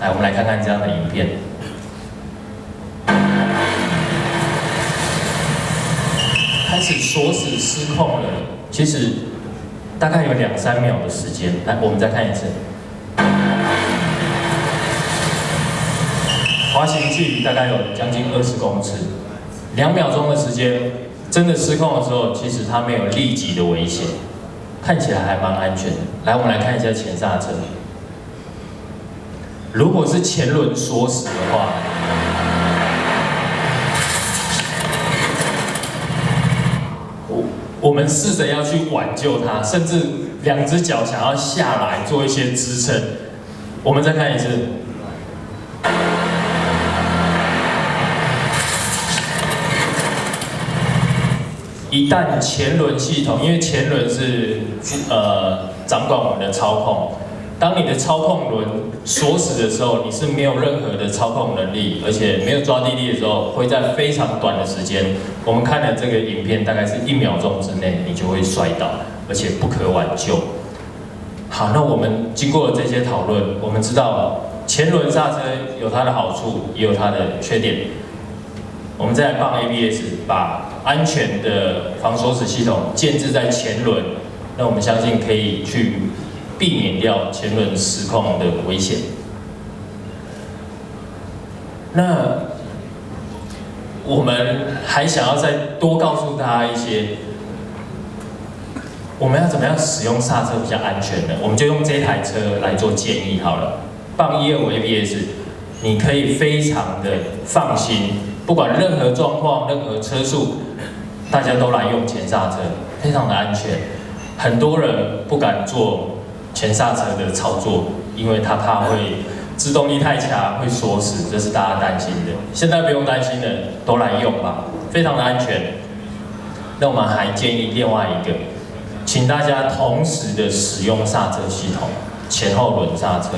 来，我们来看看这样的影片。开始锁死失控了，其实大概有两三秒的时间。来，我们再看一次。滑行距离大概有将近二十公尺，两秒钟的时间，真的失控的时候，其实它没有立即的危险，看起来还蛮安全的。来，我们来看一下前刹车。如果是前轮锁死的话，我我们试着要去挽救它，甚至两只脚想要下来做一些支撑。我们再看一次。一旦前轮系统，因为前轮是呃掌管我们的操控，当你的操控轮锁死的时候，你是没有任何的操控能力，而且没有抓地力的时候，会在非常短的时间，我们看的这个影片大概是一秒钟之内，你就会摔倒，而且不可挽救。好，那我们经过了这些讨论，我们知道前轮刹车有它的好处，也有它的缺点。我们再来放 ABS，把安全的防锁死系统建置在前轮，那我们相信可以去避免掉前轮失控的危险。那我们还想要再多告诉大家一些，我们要怎么样使用刹车比较安全呢？我们就用这台车来做建议好了。放一二五 ABS，你可以非常的放心。不管任何状况、任何车速，大家都来用前刹车，非常的安全。很多人不敢做前刹车的操作，因为他怕会制动力太强会锁死，这是大家担心的。现在不用担心了，都来用吧，非常的安全。那我们还建议另外一个，请大家同时的使用刹车系统，前后轮刹车，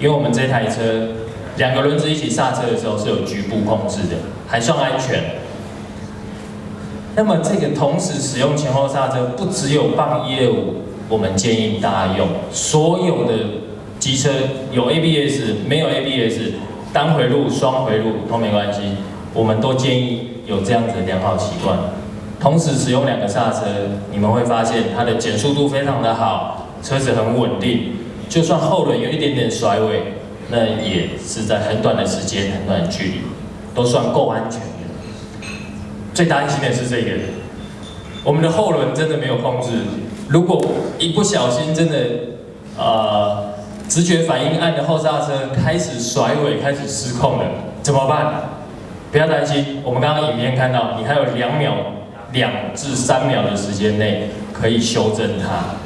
因为我们这台车。两个轮子一起刹车的时候是有局部控制的，还算安全。那么这个同时使用前后刹车，不只有棒业务，我们建议大家用。所有的机车有 ABS 没有 ABS，单回路、双回路都没关系，我们都建议有这样子的良好习惯。同时使用两个刹车，你们会发现它的减速度非常的好，车子很稳定，就算后轮有一点点甩尾。那也是在很短的时间、很短的距离，都算够安全的。最担心的是这个，我们的后轮真的没有控制。如果一不小心真的，呃，直觉反应按的后刹车开始甩尾、开始失控了，怎么办？不要担心，我们刚刚影片看到，你还有两秒、两至三秒的时间内可以修正它。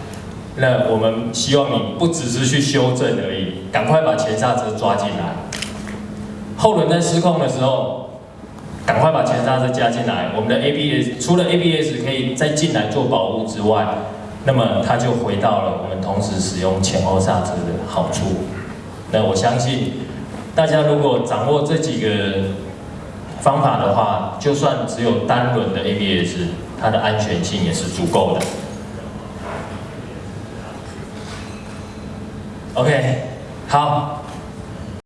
那我们希望你不只是去修正而已，赶快把前刹车抓进来。后轮在失控的时候，赶快把前刹车加进来。我们的 ABS 除了 ABS 可以再进来做保护之外，那么它就回到了我们同时使用前后刹车的好处。那我相信大家如果掌握这几个方法的话，就算只有单轮的 ABS，它的安全性也是足够的。OK，好。